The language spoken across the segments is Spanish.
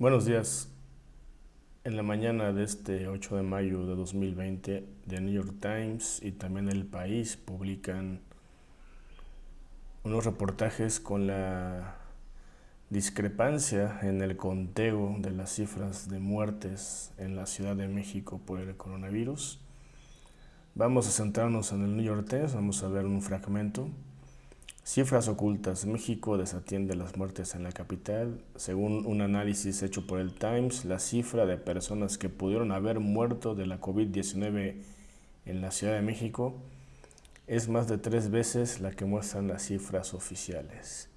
Buenos días. En la mañana de este 8 de mayo de 2020, The New York Times y también El País publican unos reportajes con la discrepancia en el conteo de las cifras de muertes en la Ciudad de México por el coronavirus. Vamos a centrarnos en el New York Times, vamos a ver un fragmento. Cifras ocultas. México desatiende las muertes en la capital. Según un análisis hecho por el Times, la cifra de personas que pudieron haber muerto de la COVID-19 en la Ciudad de México es más de tres veces la que muestran las cifras oficiales.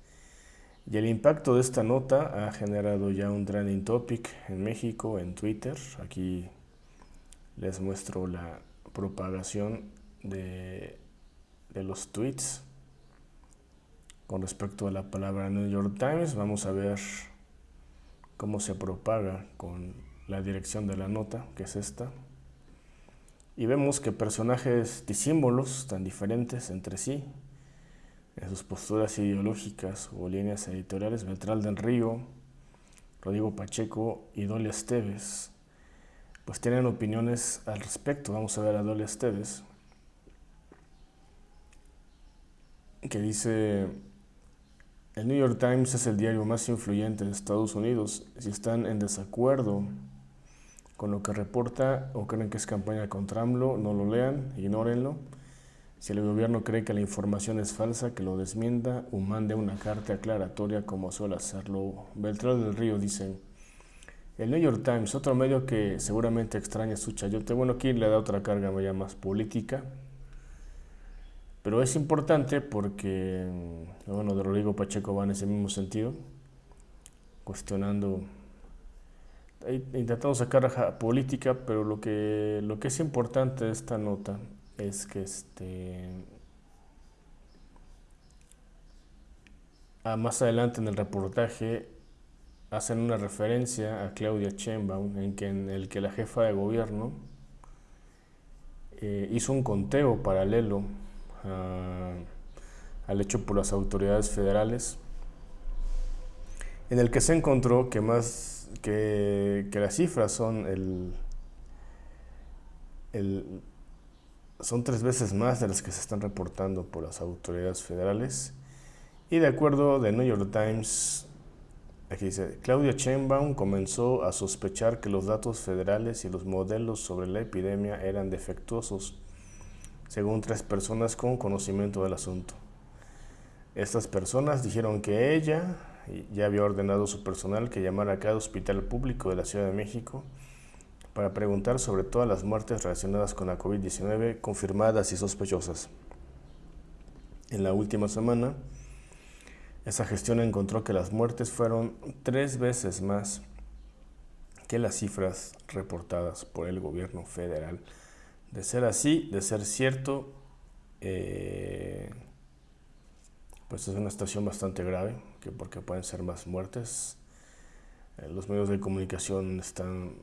Y el impacto de esta nota ha generado ya un trending topic en México, en Twitter. Aquí les muestro la propagación de, de los tweets con respecto a la palabra New York Times. Vamos a ver cómo se propaga con la dirección de la nota, que es esta. Y vemos que personajes y símbolos tan diferentes entre sí, en sus posturas ideológicas o líneas editoriales, Beltrán del Río, Rodrigo Pacheco y Dolia Esteves, pues tienen opiniones al respecto. Vamos a ver a Dolia Esteves, que dice el New York Times es el diario más influyente de Estados Unidos. Si están en desacuerdo con lo que reporta o creen que es campaña contra AMLO, no lo lean, ignórenlo. Si el gobierno cree que la información es falsa, que lo desmienda o mande una carta aclaratoria como suele hacerlo Beltrán del Río, dicen. El New York Times, otro medio que seguramente extraña su chayote, bueno, aquí le da otra carga más política, pero es importante porque, bueno, de Rodrigo Pacheco va en ese mismo sentido, cuestionando, intentando sacar política, pero lo que, lo que es importante de esta nota es que este, ah, más adelante en el reportaje hacen una referencia a Claudia Sheinbaum en, que, en el que la jefa de gobierno eh, hizo un conteo paralelo al hecho por las autoridades federales, en el que se encontró que más que, las cifras son el, el, son tres veces más de las que se están reportando por las autoridades federales. Y de acuerdo de New York Times Aquí dice, Claudia Sheinbaum comenzó a sospechar que los datos federales y los modelos sobre la epidemia eran defectuosos según tres personas con conocimiento del asunto. Estas personas dijeron que ella ya había ordenado a su personal que llamara a cada hospital público de la Ciudad de México para preguntar sobre todas las muertes relacionadas con la COVID-19 confirmadas y sospechosas. En la última semana, esa gestión encontró que las muertes fueron tres veces más que las cifras reportadas por el gobierno federal. De ser así, de ser cierto, eh, pues es una situación bastante grave, que porque pueden ser más muertes. Eh, los medios de comunicación están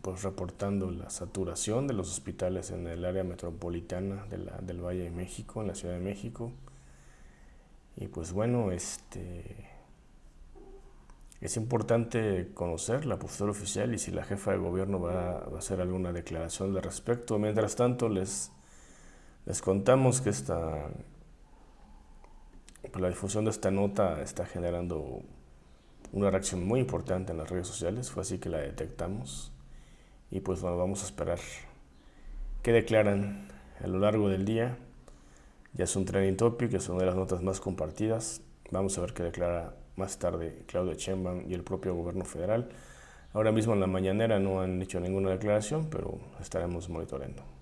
pues, reportando la saturación de los hospitales en el área metropolitana del Valle de México, en la Ciudad de México. Y pues bueno, este es importante conocer la postura oficial y si la jefa de gobierno va, a hacer alguna declaración al respecto. Mientras tanto, les, les contamos que esta, pues la difusión de esta nota está generando una reacción muy importante en las redes sociales, fue así que la detectamos. Y pues bueno, vamos a esperar qué declaran a lo largo del día. Ya es un trending topic, es una de las notas más compartidas. Vamos a ver qué declara más tarde Claudia Sheinbaum y el propio gobierno federal. Ahora mismo en la mañanera no han hecho ninguna declaración, pero estaremos monitoreando.